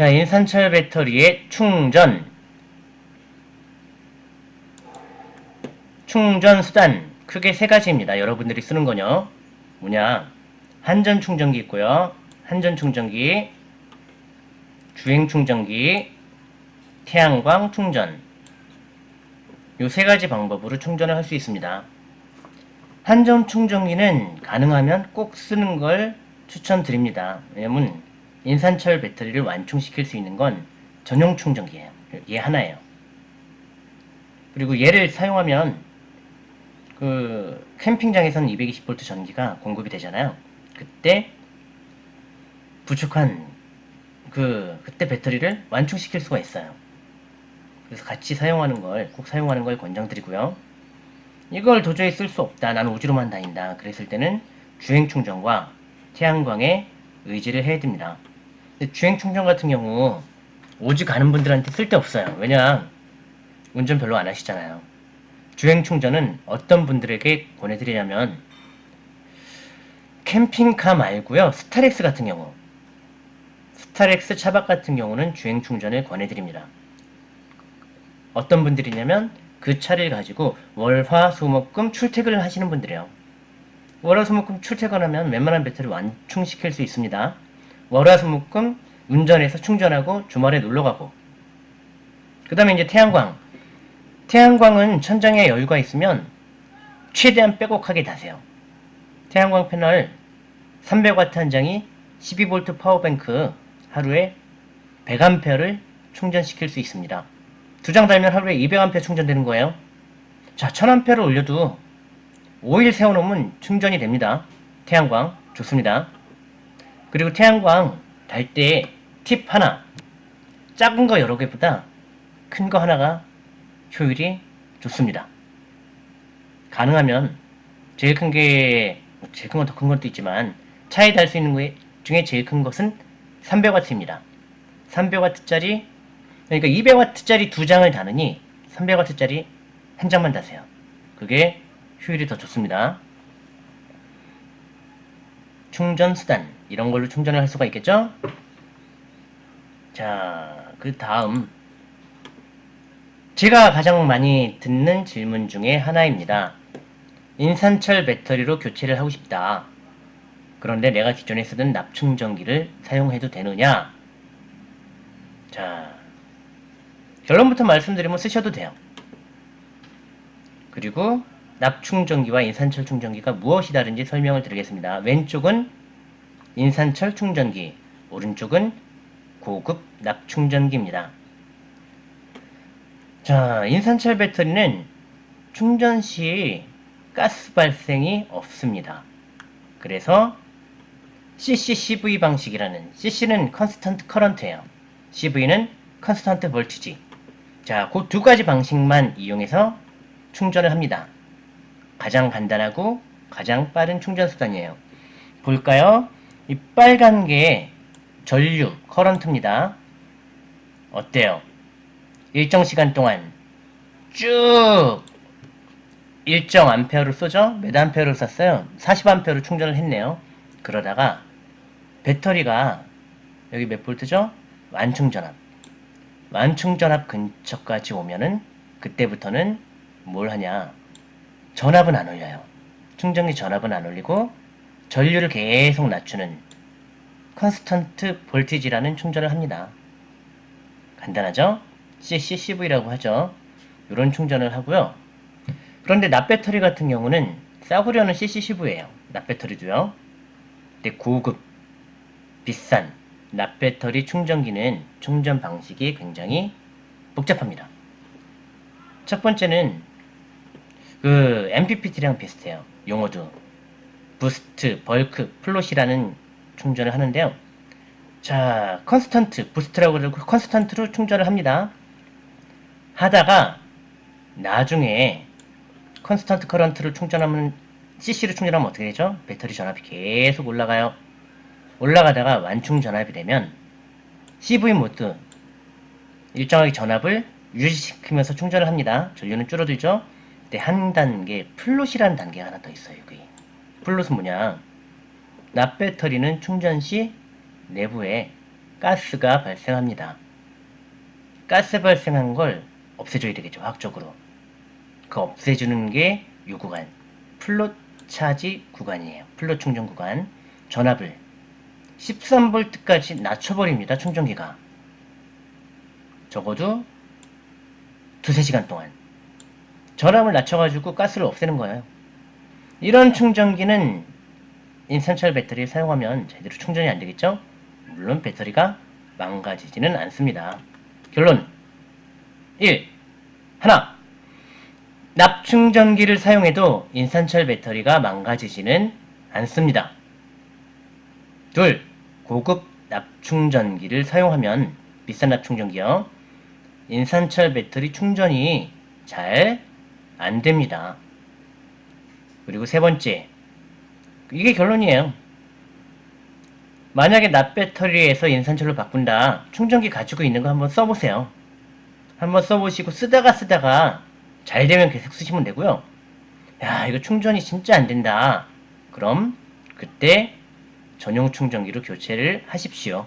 자, 인산철 배터리의 충전. 충전 수단 크게 세 가지입니다. 여러분들이 쓰는 거요. 뭐냐? 한전 충전기 있고요. 한전 충전기, 주행 충전기, 태양광 충전. 요 세 가지 방법으로 충전을 할 수 있습니다. 한전 충전기는 가능하면 꼭 쓰는 걸 추천드립니다. 왜냐면 인산철 배터리를 완충시킬 수 있는 건 전용 충전기예요. 얘 하나예요. 그리고 얘를 사용하면 그 캠핑장에서는 220V 전기가 공급이 되잖아요. 그때 부족한 그 그때 배터리를 완충시킬 수가 있어요. 그래서 같이 사용하는 걸 꼭 사용하는 걸 권장드리고요. 이걸 도저히 쓸 수 없다. 나는 오지로만 다닌다. 그랬을 때는 주행 충전과 태양광에 의지를 해야 됩니다. 주행 충전 같은 경우 오지 가는 분들한테 쓸데없어요. 왜냐 운전 별로 안 하시잖아요. 주행 충전은 어떤 분들에게 권해드리냐면 캠핑카 말고요. 스타렉스 같은 경우 스타렉스 차박 같은 경우는 주행 충전을 권해드립니다. 어떤 분들이냐면 그 차를 가지고 월화 수목금 출퇴근을 하시는 분들이에요. 월화 수목금 출퇴근하면 웬만한 배터리 완충시킬 수 있습니다. 월화수목금 운전해서 충전하고 주말에 놀러가고 그 다음에 이제 태양광 태양광은 천장에 여유가 있으면 최대한 빼곡하게 다세요. 태양광 패널 300W 한 장이 12V 파워뱅크 하루에 100A를 충전시킬 수 있습니다. 두 장 달면 하루에 200A 충전되는 거예요. 자, 1000A를 올려도 5일 세워놓으면 충전이 됩니다. 태양광 좋습니다. 그리고 태양광 달 때 팁 하나 작은 거 여러 개보다 큰 거 하나가 효율이 좋습니다. 가능하면 제일 큰 게 제일 큰 건 더 큰 것도 있지만 차에 달 수 있는 것 중에 제일 큰 것은 300W입니다. 300W짜리 그러니까 200W짜리 두 장을 다느니 300W짜리 한 장만 다세요. 그게 효율이 더 좋습니다. 충전 수단 이런 걸로 충전을 할 수가 있겠죠? 자, 그 다음 제가 가장 많이 듣는 질문 중에 하나입니다. 인산철 배터리로 교체를 하고 싶다. 그런데 내가 기존에 쓰던 납충전기를 사용해도 되느냐? 자, 결론부터 말씀드리면 쓰셔도 돼요. 그리고 납충전기와 인산철 충전기가 무엇이 다른지 설명을 드리겠습니다. 왼쪽은 인산철 충전기, 오른쪽은 고급 납충전기입니다. 자, 인산철 배터리는 충전 시 가스 발생이 없습니다. 그래서 CCCV 방식이라는 CC는 constant current예요. CV는 constant voltage. 자, 그 두 가지 방식만 이용해서 충전을 합니다. 가장 간단하고 가장 빠른 충전 수단이에요. 볼까요? 이 빨간 게 전류, 커런트입니다. 어때요? 일정 시간 동안 쭉 일정 암페어를 쏘죠? 몇 암페어를 쐈어요? 40암페어를 충전을 했네요. 그러다가 배터리가 여기 몇 볼트죠? 완충전압. 완충전압 근처까지 오면은 그때부터는 뭘 하냐? 전압은 안 올려요. 충전기 전압은 안 올리고 전류를 계속 낮추는 컨스턴트 볼티지라는 충전을 합니다. 간단하죠? CCCV라고 하죠. 이런 충전을 하고요. 그런데 납배터리 같은 경우는 싸구려는 CCCV예요. 납배터리도요. 근데 고급, 비싼 납배터리 충전기는 충전 방식이 굉장히 복잡합니다. 첫 번째는 그 MPPT랑 비슷해요. 용어도 boost, bulk, float이라는 충전을 하는데요. 자, constant, boost라고 그러고 constant로 충전을 합니다. 하다가 나중에 constant current를 충전하면 CC를 충전하면 어떻게 되죠? 배터리 전압이 계속 올라가요. 올라가다가 완충 전압이 되면 CV 모드 일정하게 전압을 유지시키면서 충전을 합니다. 전류는 줄어들죠? 근데 한 단계 float이라는 단계가 하나 더 있어요. 여기. float은 뭐냐? 납배터리는 충전 시 내부에 가스가 발생합니다. 가스 발생한 걸 없애줘야 되겠죠, 화학적으로. 그 없애주는 게 이 구간, float charge 구간이에요. float 충전 구간. 전압을 13V까지 낮춰버립니다, 충전기가. 적어도 두세 시간 동안. 전압을 낮춰가지고 가스를 없애는 거예요. 이런 충전기는 인산철 배터리를 사용하면 제대로 충전이 안 되겠죠? 물론 배터리가 망가지지는 않습니다. 결론 1. 하나 납충전기를 사용해도 인산철 배터리가 망가지지는 않습니다. 둘. 고급 납충전기를 사용하면 비싼 납충전기요. 인산철 배터리 충전이 잘 안 됩니다. 그리고 세 번째. 이게 결론이에요. 만약에 납배터리에서 인산철로 바꾼다. 충전기 가지고 있는 거 한번 써보세요. 한번 써보시고 쓰다가 쓰다가 잘 되면 계속 쓰시면 되고요. 야, 이거 충전이 진짜 안 된다. 그럼 그때 전용 충전기로 교체를 하십시오.